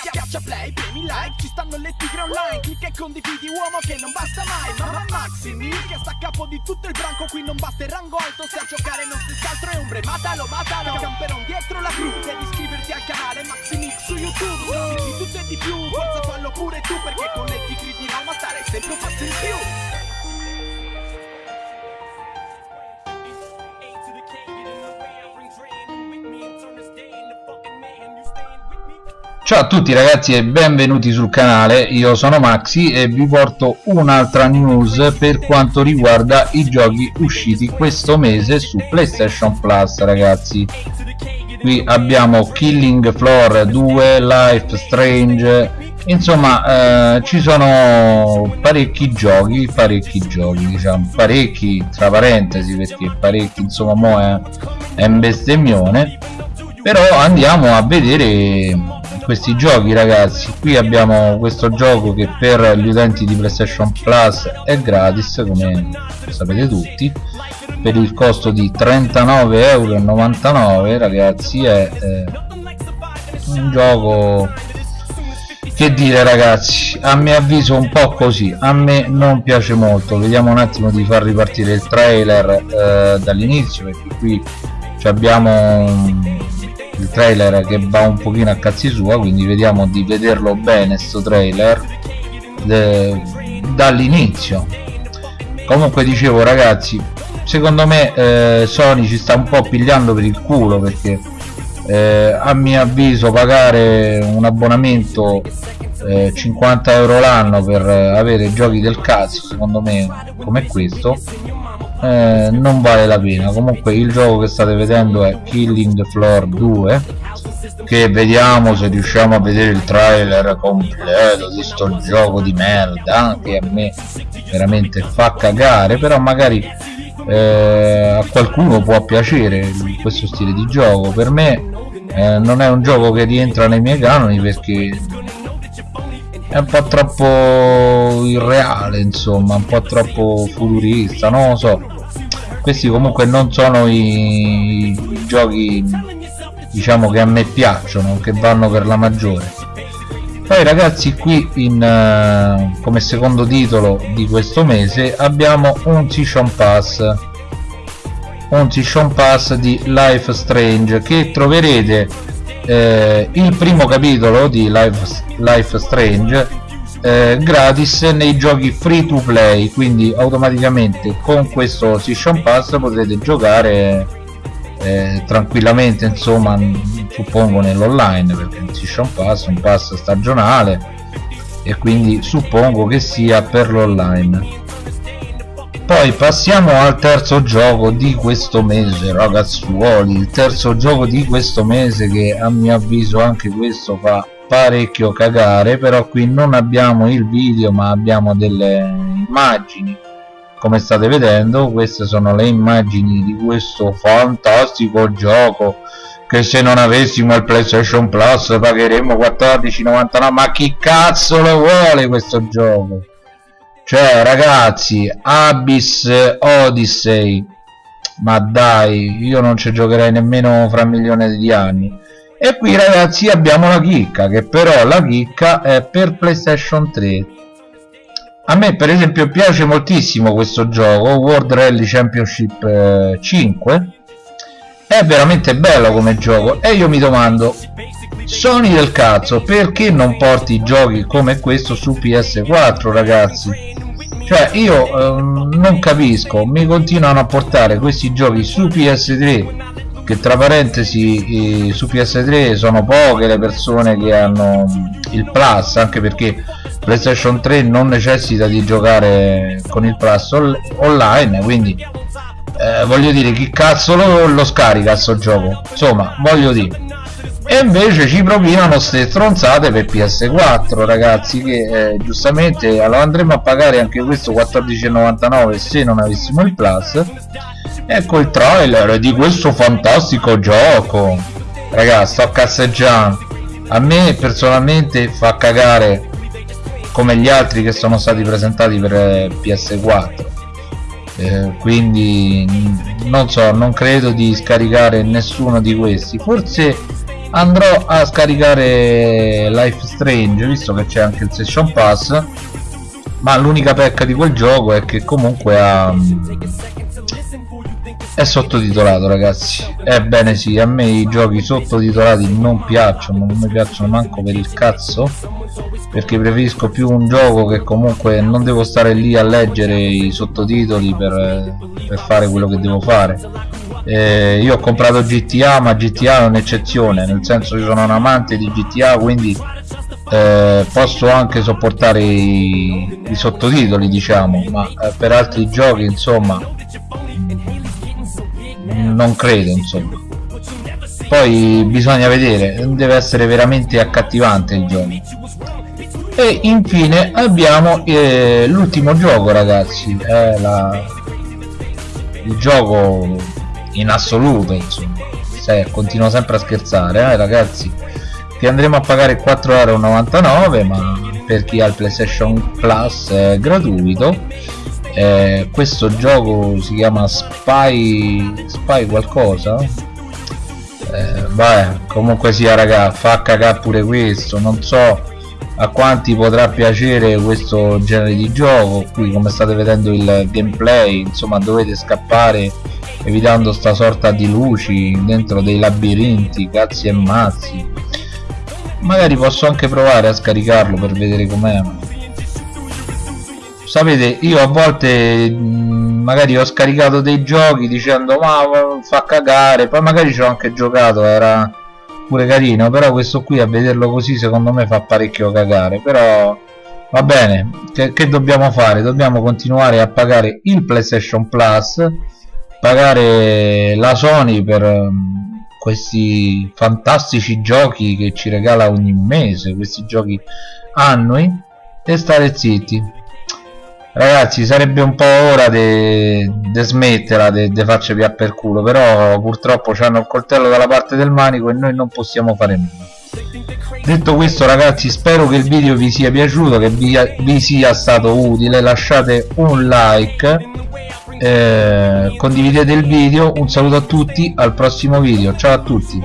Schiaccia play, premi like, ci stanno le tigre online. Clicca e condividi uomo che non basta mai. Mamma Maximi che sta a capo di tutto il branco Qui non basta il rango alto. Se a giocare non si altro è ombre Matalo, matalo, camperon dietro la cru Devi iscriverti al canale Maximix su YouTube. Di tutto e di più, forza fallo pure tu Perché con le tigre di Roma stare sempre un passo in più Ciao a tutti ragazzi e benvenuti sul canale, io sono Maxi e vi porto un'altra news per quanto riguarda i giochi usciti questo mese su PlayStation Plus ragazzi. Qui abbiamo Killing Floor 2, Life Strange. Insomma eh, ci sono parecchi giochi, parecchi giochi diciamo, parecchi tra parentesi perché parecchi insomma mo è, è un bestemmione però andiamo a vedere questi giochi ragazzi. Qui abbiamo questo gioco che per gli utenti di playstation plus è gratis come sapete tutti per il costo di 39,99 euro ragazzi. È eh, un gioco che dire ragazzi? A mio avviso un po' così. A me non piace molto. Vediamo un attimo di far ripartire il trailer eh, dall'inizio perché qui abbiamo il trailer che va un pochino a cazzi sua quindi vediamo di vederlo bene sto trailer dall'inizio. Comunque dicevo ragazzi secondo me eh, Sony ci sta un po' pigliando per il culo perché eh, a mio avviso pagare un abbonamento eh, 50 euro l'anno per avere giochi del cazzo secondo me come questo eh, non vale la pena. Comunque il gioco che state vedendo è Killing Floor 2 che vediamo se riusciamo a vedere il trailer completo di sto gioco di merda che a me veramente fa cagare però magari eh, a qualcuno può piacere questo stile di gioco. Per me eh, non è un gioco che rientra nei miei canoni perché è un po' troppo irreale insomma un po' troppo futurista non lo so. Questi comunque non sono i, i giochi diciamo che a me piacciono che vanno per la maggiore. Poi ragazzi qui in, uh, come secondo titolo di questo mese abbiamo un Season Pass. Un Season Pass di Life Strange che troverete eh, il primo capitolo di Life, Life Strange eh, gratis nei giochi free to play quindi automaticamente con questo Season Pass potrete giocare eh, tranquillamente insomma suppongo nell'online perché un Season Pass è un pass stagionale e quindi suppongo che sia per l'online poi passiamo al terzo gioco di questo mese ragazzuoli. Il terzo gioco di questo mese che a mio avviso anche questo fa parecchio cagare però qui non abbiamo il video ma abbiamo delle immagini. Come state vedendo queste sono le immagini di questo fantastico gioco che se non avessimo il playstation plus pagheremmo 14,99 ma chi cazzo lo vuole questo gioco cioè ragazzi Abyss Odyssey. Ma dai io non ci giocherei nemmeno fra milioni di anni. E qui ragazzi abbiamo la chicca che però la chicca è per playstation 3 a me per esempio piace moltissimo questo gioco World Rally Championship eh, 5 è veramente bello come gioco e io mi domando Sony del cazzo perché non porti giochi come questo su PS4 ragazzi? Cioè io eh, non capisco mi continuano a portare questi giochi su PS3 che tra parentesi eh, su PS3 sono poche le persone che hanno il plus anche perché PlayStation 3 non necessita di giocare con il plus online quindi eh, voglio dire chi cazzo lo, lo scarica sto gioco? Insomma voglio dire e invece ci propinano ste stronzate per PS4 ragazzi che eh, giustamente lo andremo a pagare anche questo 14,99 se non avessimo il plus. Ecco il trailer di questo fantastico gioco. Ragazzi sto casseggiando. A me personalmente fa cagare come gli altri che sono stati presentati per eh, PS4 eh, quindi non so non credo di scaricare nessuno di questi. Forse andrò a scaricare Life Strange visto che c'è anche il Session Pass ma l'unica pecca di quel gioco è che comunque ha è sottotitolato ragazzi. Ebbene sì a me i giochi sottotitolati non piacciono non mi piacciono manco per il cazzo perché preferisco più un gioco che comunque non devo stare lì a leggere i sottotitoli per, per fare quello che devo fare. Eh, io ho comprato GTA ma GTA è un'eccezione nel senso che sono un amante di GTA quindi eh, posso anche sopportare i, i sottotitoli diciamo ma eh, per altri giochi insomma non credo insomma. Poi bisogna vedere deve essere veramente accattivante il gioco. E infine abbiamo eh, l'ultimo gioco ragazzi è la... il gioco in assoluto insomma. Se, continuo sempre a scherzare eh, ragazzi che andremo a pagare 4,99€ ma per chi ha il playstation plus è gratuito eh, questo gioco si chiama Spy Spy qualcosa? Eh, vabbè comunque sia raga fa cagare pure questo non so a quanti potrà piacere questo genere di gioco. Qui come state vedendo il gameplay insomma dovete scappare evitando sta sorta di luci dentro dei labirinti cazzi e mazzi. Magari posso anche provare a scaricarlo per vedere com'è sapete io a volte magari ho scaricato dei giochi dicendo ma fa cagare. Poi magari ci ho anche giocato era pure carino però questo qui a vederlo così secondo me fa parecchio cagare. Però va bene. Che, che dobbiamo fare? Dobbiamo continuare a pagare il playstation plus pagare la sony per um, questi fantastici giochi che ci regala ogni mese questi giochi annui e stare zitti ragazzi sarebbe un po' ora di smetterla di farci via per culo però purtroppo hanno il coltello dalla parte del manico e noi non possiamo fare nulla. Detto questo ragazzi spero che il video vi sia piaciuto che vi, vi sia stato utile. Lasciate un like eh, condividete il video. Un saluto a tutti al prossimo video. Ciao a tutti